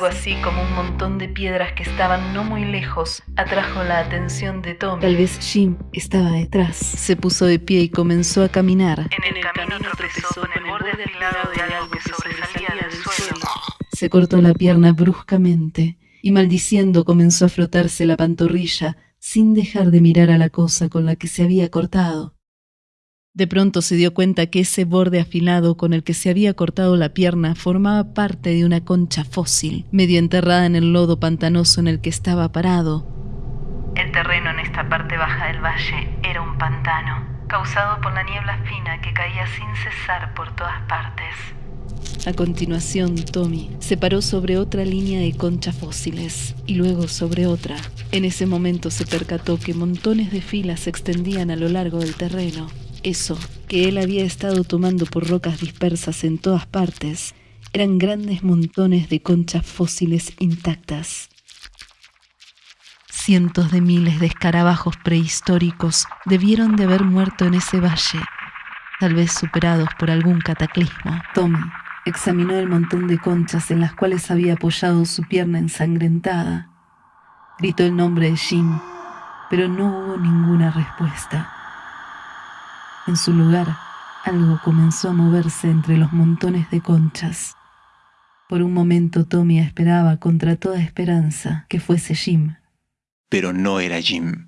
Algo así como un montón de piedras que estaban no muy lejos atrajo la atención de Tommy. Tal vez Jim estaba detrás. Se puso de pie y comenzó a caminar. En el camino tropezó con el borde afilado de algo que sobresalía del suelo. Se cortó la pierna bruscamente y maldiciendo comenzó a frotarse la pantorrilla sin dejar de mirar a la cosa con la que se había cortado. De pronto se dio cuenta que ese borde afilado con el que se había cortado la pierna formaba parte de una concha fósil, medio enterrada en el lodo pantanoso en el que estaba parado. El terreno en esta parte baja del valle era un pantano, causado por la niebla fina que caía sin cesar por todas partes. A continuación, Tommy se paró sobre otra línea de conchas fósiles y luego sobre otra. En ese momento se percató que montones de filas se extendían a lo largo del terreno. Eso que él había estado tomando por rocas dispersas en todas partes eran grandes montones de conchas fósiles intactas. Cientos de miles de escarabajos prehistóricos debieron de haber muerto en ese valle, tal vez superados por algún cataclismo. Tommy examinó el montón de conchas en las cuales había apoyado su pierna ensangrentada. Gritó el nombre de Jim, pero no hubo ninguna respuesta. En su lugar, algo comenzó a moverse entre los montones de conchas. Por un momento Tommy esperaba contra toda esperanza que fuese Jim. Pero no era Jim.